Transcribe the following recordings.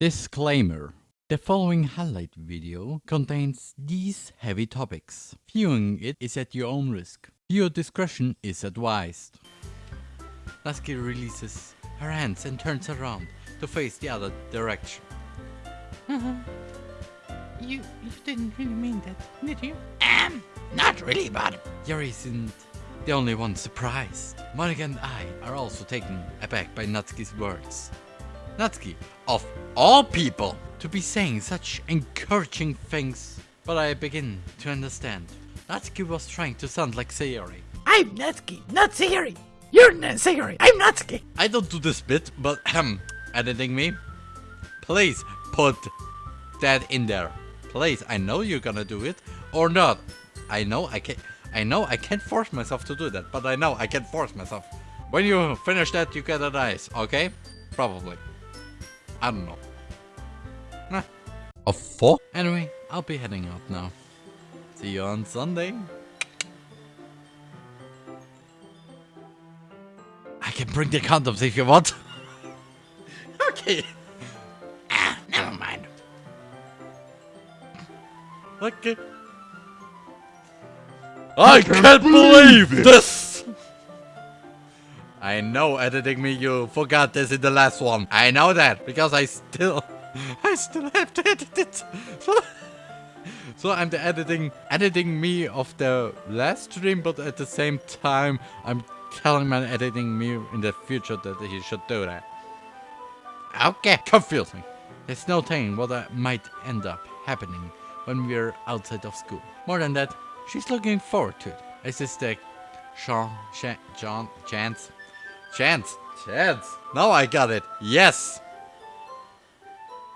Disclaimer. The following highlight video contains these heavy topics. Viewing it is at your own risk. Your discretion is advised. Lasky releases her hands and turns around to face the other direction. You you didn't really mean that, did you? Um, not really, but Yuri isn't the only one surprised. Monika and I are also taken aback by Natsuki's words. Natsuki, of all people, to be saying such encouraging things. But I begin to understand. Natsuki was trying to sound like Sayori. I'm Natsuki, not Sayori. You're not Sayori. I'm Natsuki. I don't do this bit, but um, editing me, please put that in there. Please, I know you're gonna do it or not. I know I can't. I know I can't force myself to do that, but I know I can force myself. When you finish that, you get a dice, okay? Probably. I don't know. Nah. A four? Anyway, I'll be heading out now. See you on Sunday. I can bring the condoms if you want. okay. Ah, never mind. Okay. I can't believe this! I know editing me you forgot this in the last one. I know that because I still I still have to edit it. So, so I'm the editing editing me of the last stream but at the same time I'm telling my editing me in the future that he should do that. Okay, confusing. There's no telling what uh, might end up happening when we're outside of school. More than that, she's looking forward to it. Is this the Sean, Sha John, Chance? Chance, Chance. Now I got it. Yes.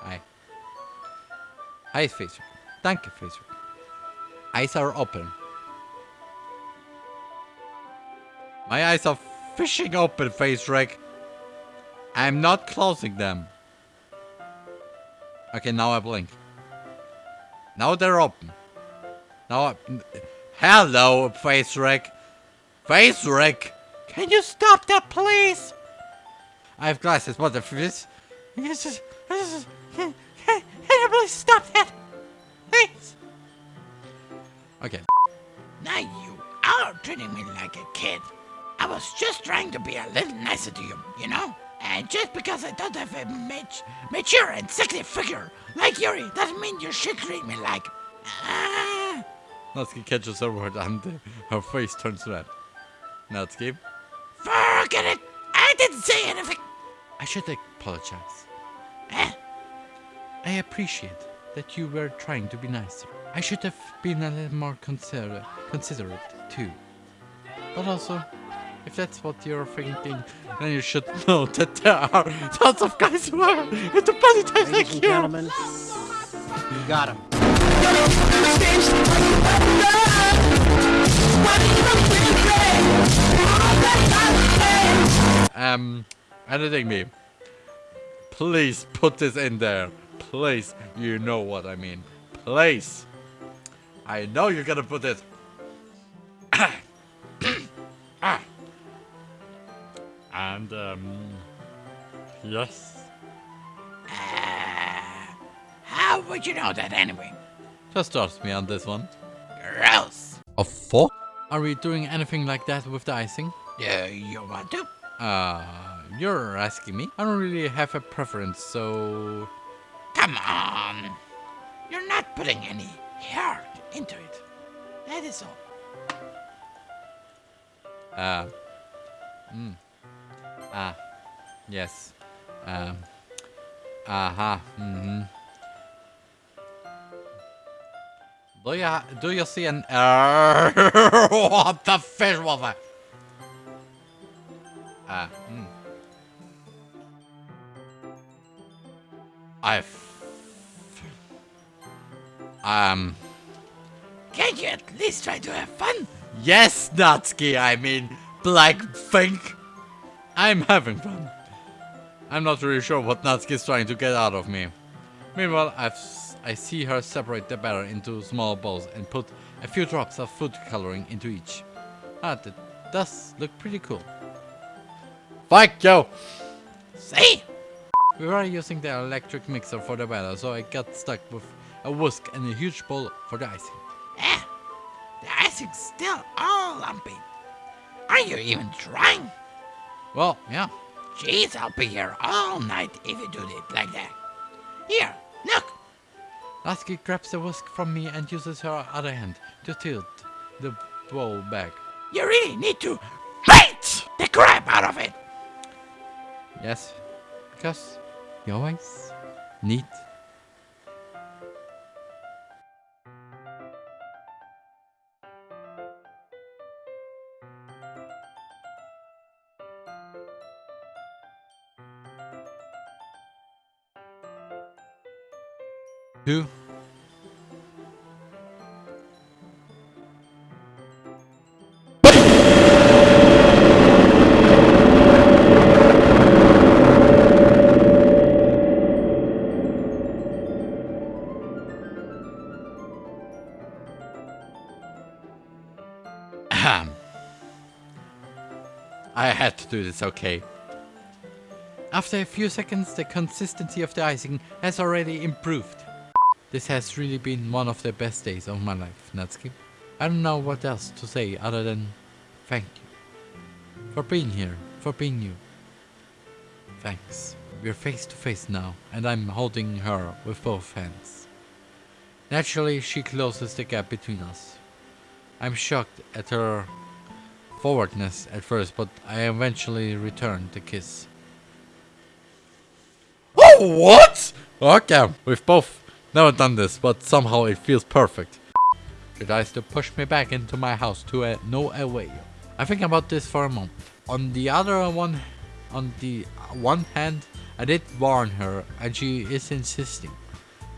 Hi. Hi, Facer. Danke, Facer. Eyes are open. My eyes are fishing open, Face Rick. I'm not closing them. Okay, now I blink. Now they're open. Now I... Hello, Face Rick. Face Rick! Can you stop that, please? I have glasses, what the this? Is... This is... Can, can, can you please stop that? Please? Okay. Now you are treating me like a kid. I was just trying to be a little nicer to you, you know? And just because I don't have a mat- mature and sexy figure like Yuri doesn't mean you should treat me like. Ah. Natsuki catches her word and uh, her face turns red. Natsuki, Forget it! I didn't say anything! I should apologize. Eh? I appreciate that you were trying to be nicer. I should have been a little more consider considerate too. But also, if that's what you're thinking, then you should know that there are tons of guys who are into body types Ladies like and you. gentlemen, you got him. Um, editing me. Please put this in there. Please, you know what I mean. Please. I know you're gonna put it. Ah. And, um, yes. How would you know that anyway? Just trust me on this one. Gross. A four? Are we doing anything like that with the icing? Yeah, you want to? Uh, you're asking me. I don't really have a preference, so... Come on. You're not putting any heart into it. That is all. Uh, mm. Ah, yes. Um, aha, mm-hmm. Do you, do you see an... what the fish was that? Ah, hmm. I... Um... Can't you at least try to have fun? Yes, Natsuki, I mean, Black Fink. I'm having fun. I'm not really sure what Natsuki is trying to get out of me. Meanwhile, I've, I see her separate the batter into small bowls and put a few drops of food coloring into each. Ah, that does look pretty cool. Fuck you! See? We were using the electric mixer for the batter, so I got stuck with a whisk and a huge bowl for the icing. Eh, the icing's still all lumpy. Are you even trying? Well, yeah. Jeez, I'll be here all night if you do it like that. Here, look. Lasky grabs the whisk from me and uses her other hand to tilt the bowl back. You really need to bite the crap out of it. Yes, because you always need Ahem. I had to do this, okay. After a few seconds, the consistency of the icing has already improved. This has really been one of the best days of my life, Natsuki. I don't know what else to say other than thank you. For being here, for being you. Thanks. We're face to face now, and I'm holding her with both hands. Naturally, she closes the gap between us. I'm shocked at her forwardness at first, but I eventually return the kiss. Oh, what? Okay, we've both never done this, but somehow it feels perfect. She tries to push me back into my house to a no away. I think about this for a moment. On the other one, on the one hand, I did warn her, and she is insisting.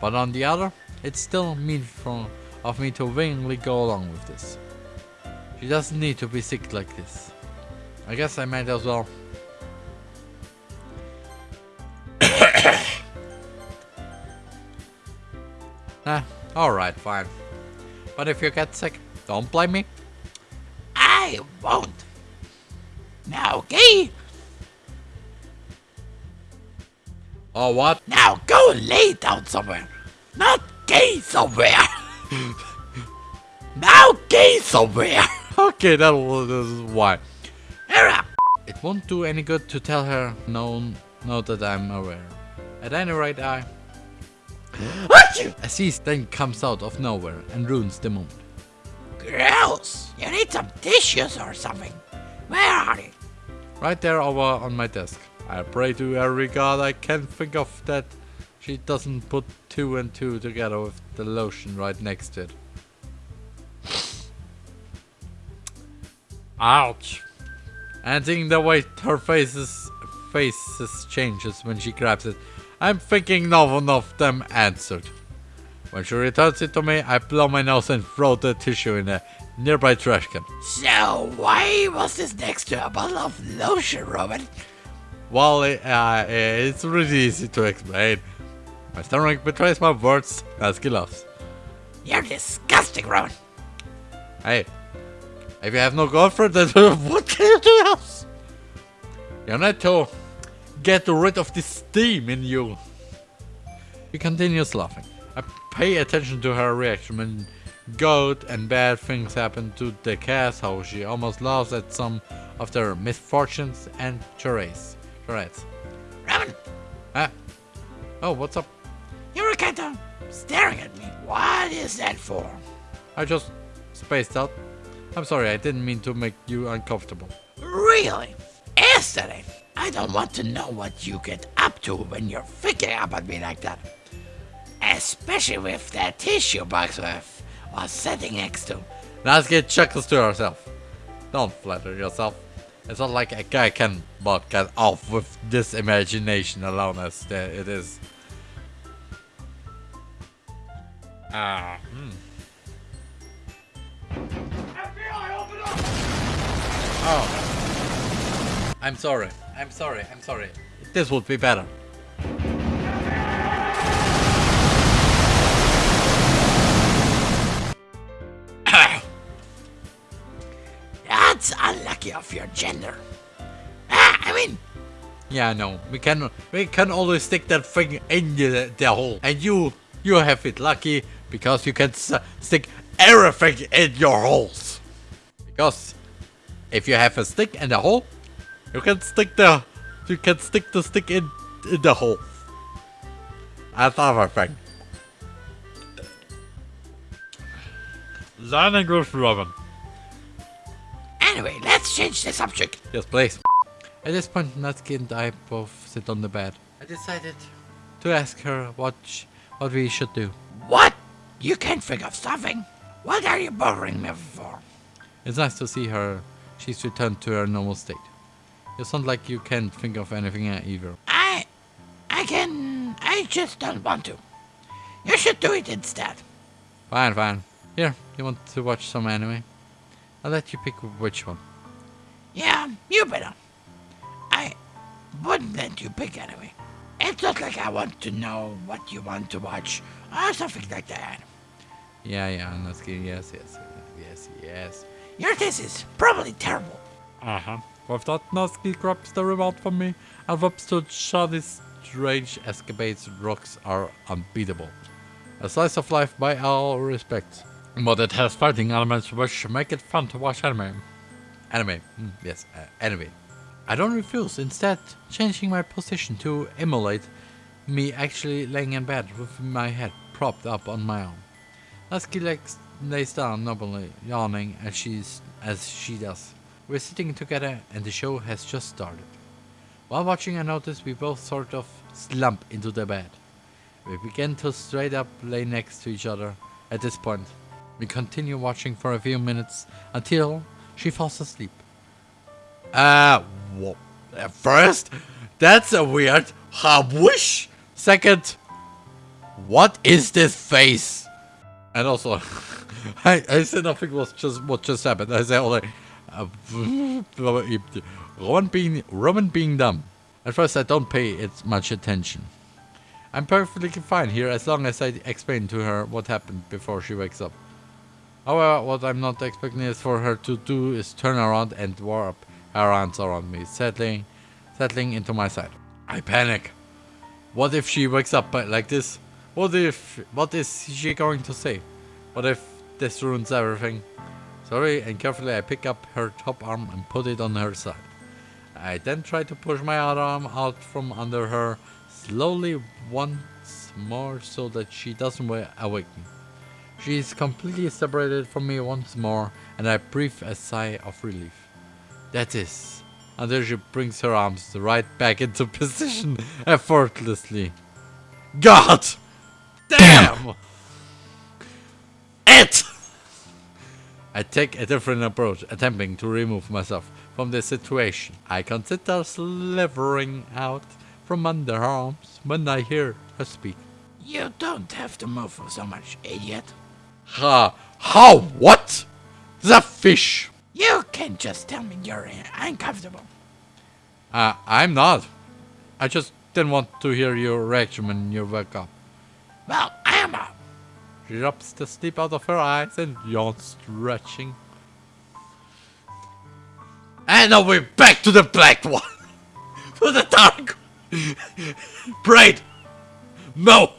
But on the other, it's still mean for, of me to willingly go along with this. She doesn't need to be sick like this. I guess I might as well. Ah, alright, fine. But if you get sick, don't blame me. I won't. Now, gay. Oh, what? Now go lay down somewhere. Not gay somewhere. now gay somewhere. Okay, that was why. Era. It won't do any good to tell her no, no that I'm aware. At any rate, I... Achoo! A sneeze then comes out of nowhere and ruins the moment. Gross. You need some tissues or something. Where are they? Right there over on my desk. I pray to every god I can think of that she doesn't put two and two together with the lotion right next to it. Ouch. And seeing the way her faces faces changes when she grabs it, I'm thinking no one of them answered. When she returns it to me, I blow my nose and throw the tissue in a nearby trash can. So why was this next to a bottle of lotion, Robin? Well, uh, it's really easy to explain. My stomach betrays my words, Husky laughs. You're disgusting, Robin. Hey, if you have no girlfriend, then what can you do else? You need to get rid of this steam in you. He continues laughing. Pay attention to her reaction when good and bad things happen to the cast, how she almost laughs at some of their misfortunes and charades. Charades. Robin, Ah. Oh, what's up? you were kind of staring at me. What is that for? I just spaced out. I'm sorry, I didn't mean to make you uncomfortable. Really? Yesterday. I don't want to know what you get up to when you're thinking about me like that. Especially with that tissue box with was sitting next to. Let's get chuckles to herself. Don't flatter yourself. It's not like a guy can but get off with this imagination alone as it is. Ah. hmm. Oh. I'm sorry. I'm sorry. I'm sorry. This would be better. Your gender. Ah, I mean, Yeah, no. We can we can always stick that thing in the, the hole. And you you have it lucky because you can s- stick everything in your holes. Because if you have a stick and a hole, you can stick the you can stick the stick in in the hole. That's everything. Learning with Robin. Anyway, let's change the subject. Yes, please. At this point, Natsuki and I both sit on the bed. I decided to ask her what sh- what we should do. What? You can't think of something? What are you bothering me for? It's nice to see her. She's returned to her normal state. You sound like you can't think of anything either. I. I can. I just don't want to. You should do it instead. Fine, fine. Here, you want to watch some anime? I'll let you pick which one. Yeah, you better. I wouldn't let you pick anyway. It's not like I want to know what you want to watch or something like that. Yeah, yeah, Natsuki. Yes, yes, yes, yes. Your taste is probably terrible. Uh huh. With that, Natsuki grabs the remote from me and whips to Shadi's strange escapades. Rocks are unbeatable. A slice of life by all respects. But it has fighting elements which make it fun to watch anime. Anime, mm, yes, uh, anime. I don't refuse, instead, changing my position to emulate me actually laying in bed with my head propped up on my arm. Lays, lays down nobly, yawning as, she's, as she does. We're sitting together and the show has just started. While watching, I notice we both sort of slump into the bed. We begin to straight up lay next to each other at this point. We continue watching for a few minutes until she falls asleep. Uh, uh, first, that's a weird wish. Second, what is this face? And also, I, I said nothing was just what just happened. I said only, uh, Roman being Roman being dumb. At first, I don't pay it much attention. I'm perfectly fine here as long as I explain to her what happened before she wakes up. However, what I'm not expecting is for her to do is turn around and warp her arms around me, settling, settling into my side. I panic. What if she wakes up like this? What if, what is she going to say? What if this ruins everything? Sorry, and carefully I pick up her top arm and put it on her side. I then try to push my other arm out from under her, slowly once more so that she doesn't wa- awake me. She is completely separated from me once more, and I breathe a sigh of relief. That is, until she brings her arms right back into position effortlessly. God! Damn! It! I take a different approach, attempting to remove myself from the situation. I consider slithering out from under her arms when I hear her speak. You don't have to move so much, idiot. Ha! How? What? The fish! You can just tell me you're uncomfortable. Uh, I'm not. I just didn't want to hear your reaction when you wake up. Well, I am up. She rubs the sleep out of her eyes and yawns, stretching. And now we're back to the black one. to the dark. Bright. No.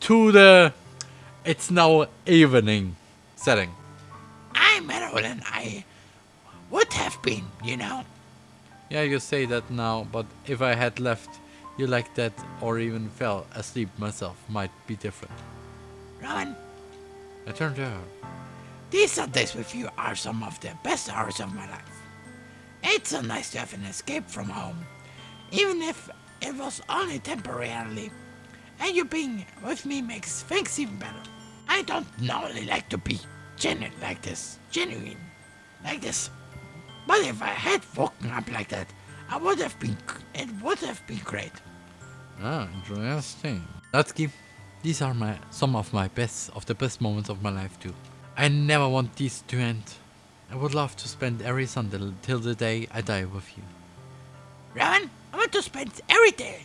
To the. It's now evening setting. I'm better than I would have been, you know. Yeah, you say that now, but if I had left you like that or even fell asleep myself, might be different. Rowan, I turned to her. these Sundays with you are some of the best hours of my life. It's so nice to have an escape from home, even if it was only temporarily. And you being with me makes things even better. I don't normally like to be genuine like this, genuine like this. But if I had woken up like that, I would have been. It would have been great. Ah, interesting. Natsuki, these are my some of my best of the best moments of my life too. I never want these to end. I would love to spend every Sunday till the day I die with you. Rowan, I want to spend every day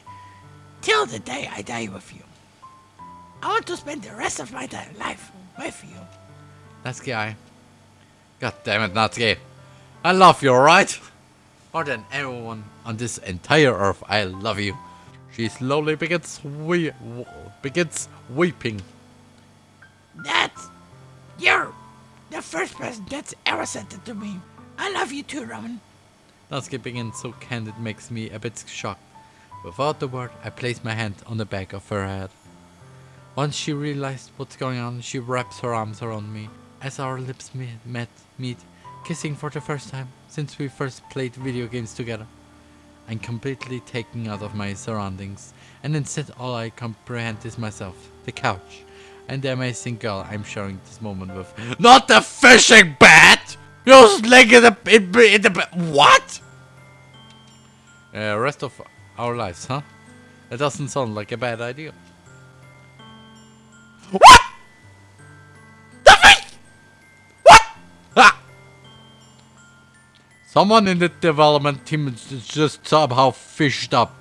till the day I die with you. I want to spend the rest of my life with you. Natsuki, I. God damn it, Natsuki. I love you, alright? More than everyone on this entire earth, I love you. She slowly begins we begins weeping. That's. You're the first person that's ever said that to me. I love you too, Roman. Natsuki begins so candid makes me a bit shocked. Without a word, I place my hand on the back of her head. Once she realized what's going on, she wraps her arms around me as our lips meet, met, meet, kissing for the first time since we first played video games together. I'm completely taken out of my surroundings, and instead all I comprehend is myself, the couch, and the amazing girl I'm sharing this moment with. Not the fishing bat! You're leg in the, in, in the what? Uh, rest of our lives, huh? That doesn't sound like a bad idea. What? The fish! What? Ah! Someone in the development team just somehow fished up.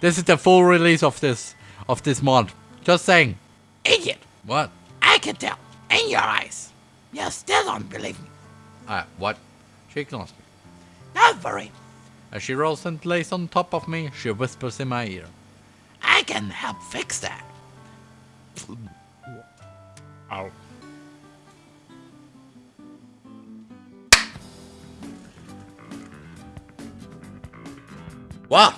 This is the full release of this of this mod. Just saying. Idiot. What? I can tell. In your eyes. You still don't believe me. Ah, what? She ignores me. Don't worry. As she rolls and lays on top of me, she whispers in my ear. I can help fix that. Ow. Wow.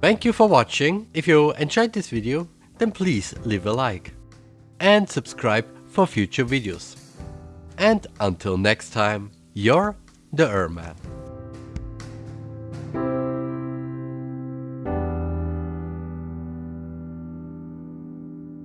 Thank you for watching. If you enjoyed this video, then please leave a like. And subscribe for future videos. And until next time, you're the Erman.